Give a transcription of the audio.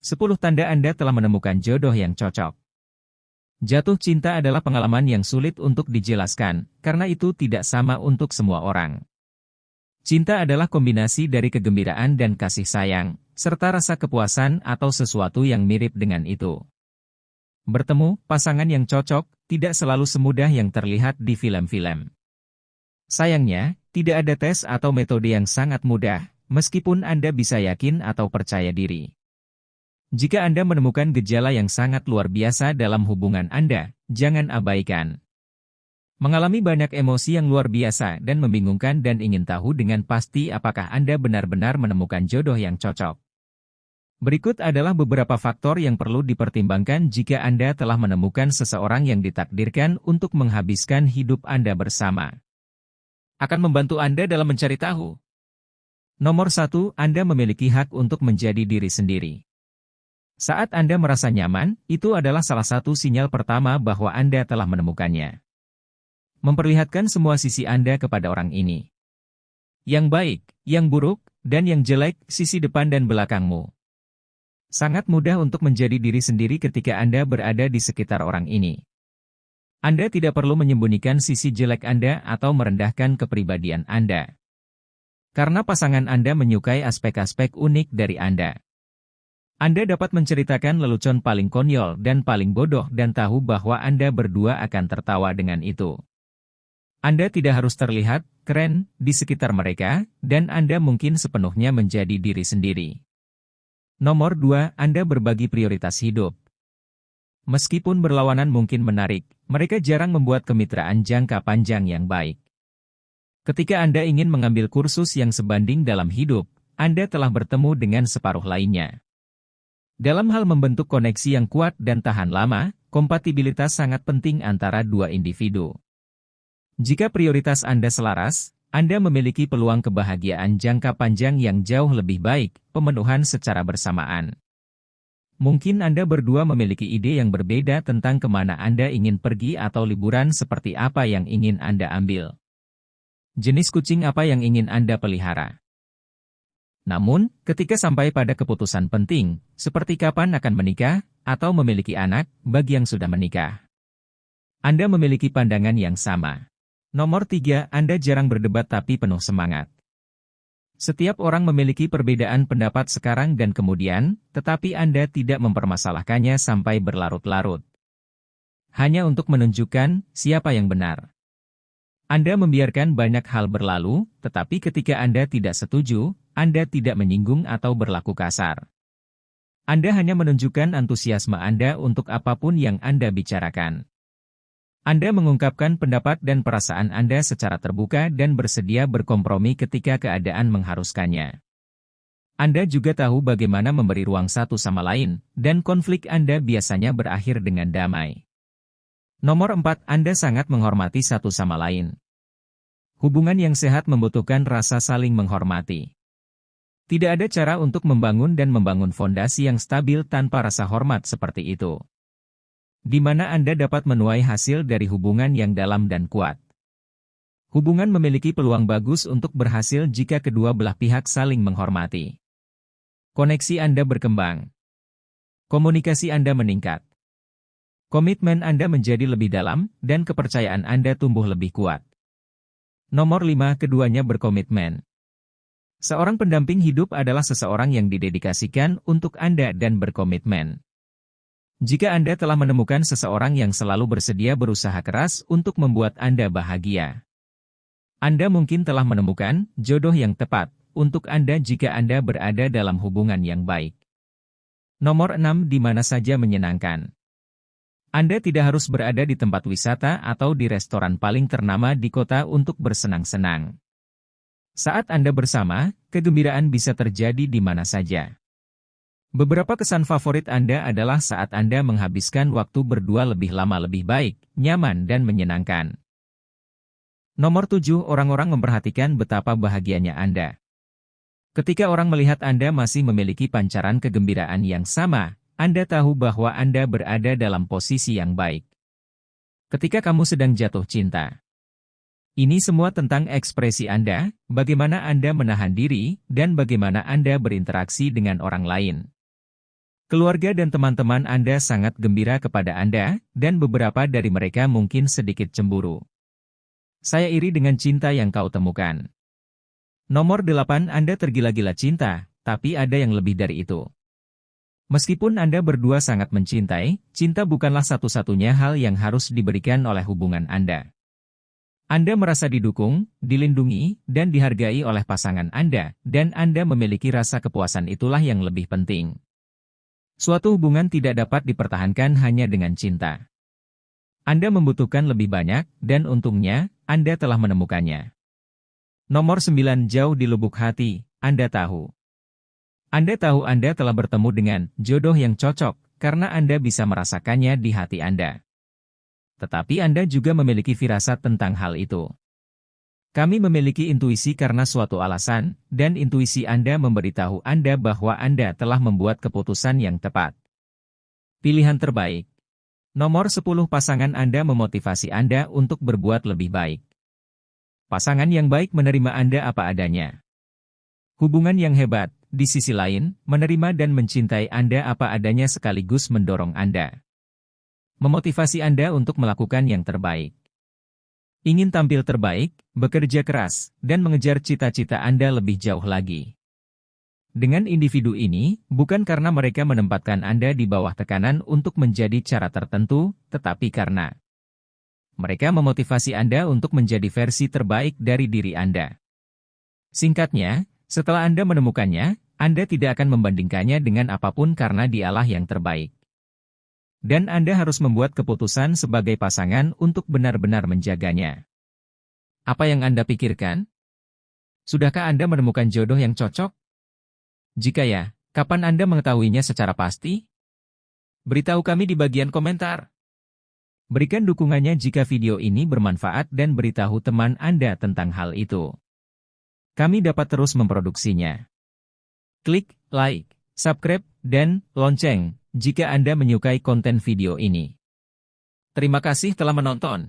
10 tanda Anda telah menemukan jodoh yang cocok. Jatuh cinta adalah pengalaman yang sulit untuk dijelaskan, karena itu tidak sama untuk semua orang. Cinta adalah kombinasi dari kegembiraan dan kasih sayang, serta rasa kepuasan atau sesuatu yang mirip dengan itu. Bertemu, pasangan yang cocok, tidak selalu semudah yang terlihat di film-film. Sayangnya, tidak ada tes atau metode yang sangat mudah, meskipun Anda bisa yakin atau percaya diri. Jika Anda menemukan gejala yang sangat luar biasa dalam hubungan Anda, jangan abaikan. Mengalami banyak emosi yang luar biasa dan membingungkan dan ingin tahu dengan pasti apakah Anda benar-benar menemukan jodoh yang cocok. Berikut adalah beberapa faktor yang perlu dipertimbangkan jika Anda telah menemukan seseorang yang ditakdirkan untuk menghabiskan hidup Anda bersama akan membantu Anda dalam mencari tahu. Nomor satu, Anda memiliki hak untuk menjadi diri sendiri. Saat Anda merasa nyaman, itu adalah salah satu sinyal pertama bahwa Anda telah menemukannya. Memperlihatkan semua sisi Anda kepada orang ini. Yang baik, yang buruk, dan yang jelek, sisi depan dan belakangmu. Sangat mudah untuk menjadi diri sendiri ketika Anda berada di sekitar orang ini. Anda tidak perlu menyembunyikan sisi jelek Anda atau merendahkan kepribadian Anda. Karena pasangan Anda menyukai aspek-aspek unik dari Anda. Anda dapat menceritakan lelucon paling konyol dan paling bodoh dan tahu bahwa Anda berdua akan tertawa dengan itu. Anda tidak harus terlihat keren di sekitar mereka, dan Anda mungkin sepenuhnya menjadi diri sendiri. Nomor 2, Anda berbagi prioritas hidup. Meskipun berlawanan mungkin menarik, mereka jarang membuat kemitraan jangka panjang yang baik. Ketika Anda ingin mengambil kursus yang sebanding dalam hidup, Anda telah bertemu dengan separuh lainnya. Dalam hal membentuk koneksi yang kuat dan tahan lama, kompatibilitas sangat penting antara dua individu. Jika prioritas Anda selaras, Anda memiliki peluang kebahagiaan jangka panjang yang jauh lebih baik, pemenuhan secara bersamaan. Mungkin Anda berdua memiliki ide yang berbeda tentang ke mana Anda ingin pergi atau liburan seperti apa yang ingin Anda ambil. Jenis kucing apa yang ingin Anda pelihara. Namun, ketika sampai pada keputusan penting, seperti kapan akan menikah, atau memiliki anak, bagi yang sudah menikah. Anda memiliki pandangan yang sama. Nomor tiga, Anda jarang berdebat tapi penuh semangat. Setiap orang memiliki perbedaan pendapat sekarang dan kemudian, tetapi Anda tidak mempermasalahkannya sampai berlarut-larut. Hanya untuk menunjukkan siapa yang benar. Anda membiarkan banyak hal berlalu, tetapi ketika Anda tidak setuju, Anda tidak menyinggung atau berlaku kasar. Anda hanya menunjukkan antusiasme Anda untuk apa pun yang Anda bicarakan. Anda mengungkapkan pendapat dan perasaan Anda secara terbuka dan bersedia berkompromi ketika keadaan mengharuskannya. Anda juga tahu bagaimana memberi ruang satu sama lain, dan konflik Anda biasanya berakhir dengan damai. Nomor 4. Anda sangat menghormati satu sama lain. Hubungan yang sehat membutuhkan rasa saling menghormati. Tidak ada cara untuk membangun dan membangun fondasi yang stabil tanpa rasa hormat seperti itu di mana Anda dapat menuai hasil dari hubungan yang dalam dan kuat. Hubungan memiliki peluang bagus untuk berhasil jika kedua belah pihak saling menghormati. Koneksi Anda berkembang. Komunikasi Anda meningkat. Komitmen Anda menjadi lebih dalam, dan kepercayaan Anda tumbuh lebih kuat. Nomor 5. Keduanya berkomitmen. Seorang pendamping hidup adalah seseorang yang didedikasikan untuk Anda dan berkomitmen. Jika Anda telah menemukan seseorang yang selalu bersedia berusaha keras untuk membuat Anda bahagia. Anda mungkin telah menemukan jodoh yang tepat untuk Anda jika Anda berada dalam hubungan yang baik. Nomor 6 di mana saja menyenangkan. Anda tidak harus berada di tempat wisata atau di restoran paling ternama di kota untuk bersenang-senang. Saat Anda bersama, kegembiraan bisa terjadi di mana saja. Beberapa kesan favorit Anda adalah saat Anda menghabiskan waktu berdua lebih lama lebih baik, nyaman dan menyenangkan. Nomor 7. Orang-orang memperhatikan betapa bahagianya Anda. Ketika orang melihat Anda masih memiliki pancaran kegembiraan yang sama, Anda tahu bahwa Anda berada dalam posisi yang baik. Ketika kamu sedang jatuh cinta. Ini semua tentang ekspresi Anda, bagaimana Anda menahan diri, dan bagaimana Anda berinteraksi dengan orang lain. Keluarga dan teman-teman Anda sangat gembira kepada Anda, dan beberapa dari mereka mungkin sedikit cemburu. Saya iri dengan cinta yang kau temukan. Nomor 8 Anda tergila-gila cinta, tapi ada yang lebih dari itu. Meskipun Anda berdua sangat mencintai, cinta bukanlah satu-satunya hal yang harus diberikan oleh hubungan Anda. Anda merasa didukung, dilindungi, dan dihargai oleh pasangan Anda, dan Anda memiliki rasa kepuasan itulah yang lebih penting. Suatu hubungan tidak dapat dipertahankan hanya dengan cinta. Anda membutuhkan lebih banyak, dan untungnya, Anda telah menemukannya. Nomor 9 Jauh di lubuk hati, Anda tahu. Anda tahu Anda telah bertemu dengan jodoh yang cocok, karena Anda bisa merasakannya di hati Anda. Tetapi Anda juga memiliki firasat tentang hal itu. Kami memiliki intuisi karena suatu alasan, dan intuisi Anda memberitahu Anda bahwa Anda telah membuat keputusan yang tepat. Pilihan terbaik. Nomor 10 pasangan Anda memotivasi Anda untuk berbuat lebih baik. Pasangan yang baik menerima Anda apa adanya. Hubungan yang hebat, di sisi lain, menerima dan mencintai Anda apa adanya sekaligus mendorong Anda. Memotivasi Anda untuk melakukan yang terbaik. Ingin tampil terbaik, bekerja keras, dan mengejar cita-cita Anda lebih jauh lagi. Dengan individu ini, bukan karena mereka menempatkan Anda di bawah tekanan untuk menjadi cara tertentu, tetapi karena mereka memotivasi Anda untuk menjadi versi terbaik dari diri Anda. Singkatnya, setelah Anda menemukannya, Anda tidak akan membandingkannya dengan apa pun karena dialah yang terbaik. Dan Anda harus membuat keputusan sebagai pasangan untuk benar-benar menjaganya. Apa yang Anda pikirkan? Sudahkah Anda menemukan jodoh yang cocok? Jika ya, kapan Anda mengetahuinya secara pasti? Beritahu kami di bagian komentar. Berikan dukungannya jika video ini bermanfaat dan beritahu teman Anda tentang hal itu. Kami dapat terus memproduksinya. Klik like, subscribe, dan lonceng jika Anda menyukai konten video ini. Terima kasih telah menonton.